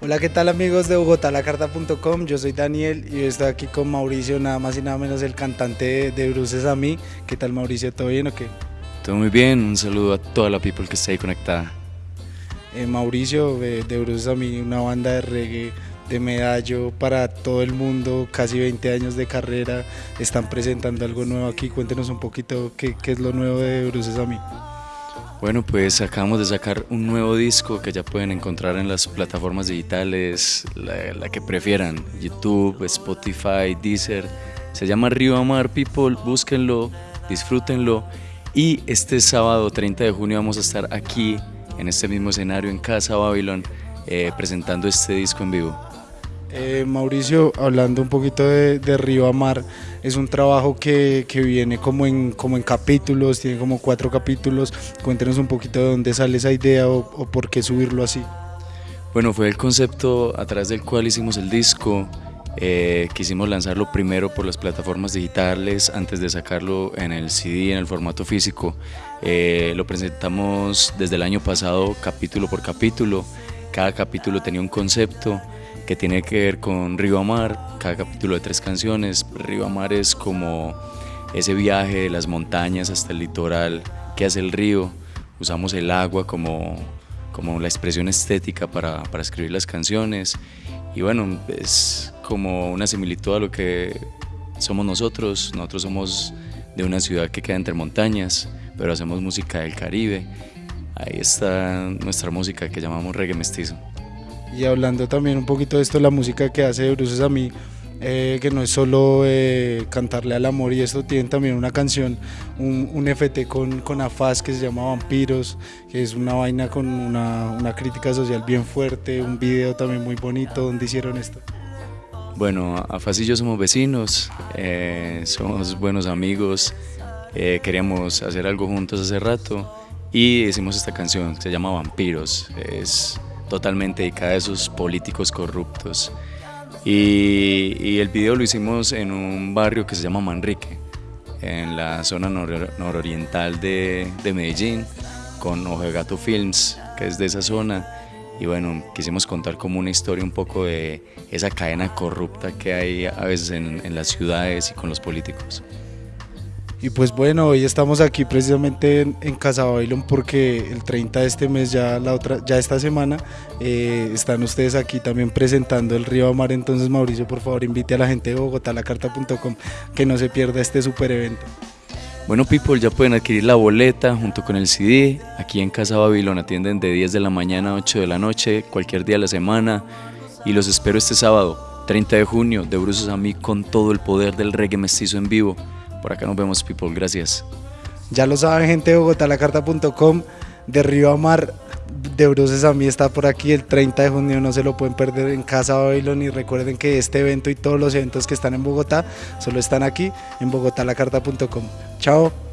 Hola, ¿qué tal amigos de bogotalacarta.com? Yo soy Daniel y estoy aquí con Mauricio, nada más y nada menos el cantante de Bruces a mí. ¿Qué tal Mauricio? ¿Todo bien o qué? Todo muy bien, un saludo a toda la people que está ahí conectada. Eh, Mauricio, de, de Bruces a mí, una banda de reggae de medallo para todo el mundo, casi 20 años de carrera, están presentando algo nuevo aquí. Cuéntenos un poquito qué, qué es lo nuevo de Bruces a mí. Bueno, pues acabamos de sacar un nuevo disco que ya pueden encontrar en las plataformas digitales, la, que prefieran, YouTube, Spotify, Deezer. Se llama Río Amar People, búsquenlo, disfrútenlo. Y este sábado 30 de junio vamos a estar aquí, en este mismo escenario, en Casa Babylon, eh, presentando este disco en vivo. Eh, Mauricio, hablando un poquito de, Río a Mar, es un trabajo que, viene como en, como en capítulos, tiene como cuatro capítulos. Cuéntenos un poquito de dónde sale esa idea o, por qué subirlo así. Bueno, fue el concepto a través del cual hicimos el disco. Eh, quisimos lanzarlo primero por las plataformas digitales antes de sacarlo en el CD, en el formato físico. Eh, lo presentamos desde el año pasado capítulo por capítulo. Cada capítulo tenía un concepto que tiene que ver con Río Amar, cada capítulo de tres canciones. Río Amar es como ese viaje de las montañas hasta el litoral que hace el río. Usamos el agua como, como la expresión estética para, para escribir las canciones. Y bueno, es como una similitud a lo que somos nosotros. Nosotros somos de una ciudad que queda entre montañas, pero hacemos música del Caribe. Ahí está nuestra música que llamamos reggae mestizo. Y hablando también un poquito de esto, la música que hace Bruces a mí, eh, que no es solo eh, cantarle al amor y esto, tiene también una canción, un, un FT con, con Afaz que se llama Vampiros, que es una vaina con una, una crítica social bien fuerte, un video también muy bonito, donde hicieron esto? Bueno, Afaz y yo somos vecinos, eh, somos buenos amigos, queríamos hacer algo juntos hace rato y hicimos esta canción, se llama Vampiros, es totalmente dedicada a esos políticos corruptos. Y, el video lo hicimos en un barrio que se llama Manrique, en la zona nororiental de, de Medellín, con Ojo Gato Films, que es de esa zona. Y bueno, quisimos contar como una historia un poco de esa cadena corrupta que hay a veces en las ciudades y con los políticos. Y pues bueno, hoy estamos aquí precisamente en, Casa Babylon porque el 30 de este mes, ya la otra, ya esta semana, eh, están ustedes aquí también presentando el Río Amar. Entonces Mauricio, por favor, invite a la gente de Bogotá, lacarta.com, que no se pierda este super evento. Bueno, people, ya pueden adquirir la boleta junto con el CD. Aquí en Casa Babylon atienden de 10 de la mañana a 8 de la noche, cualquier día de la semana. Y los espero este sábado, 30 de junio, de Bruces a mí con todo el poder del reggae mestizo en vivo. Por acá nos vemos, people. Gracias. Ya lo saben, gente de bogotalacarta.com, de Río Amar, de Bruces a mí está por aquí el 30 de junio, no se lo pueden perder en Casa Babylon y recuerden que este evento y todos los eventos que están en Bogotá solo están aquí en bogotalacarta.com. Chao.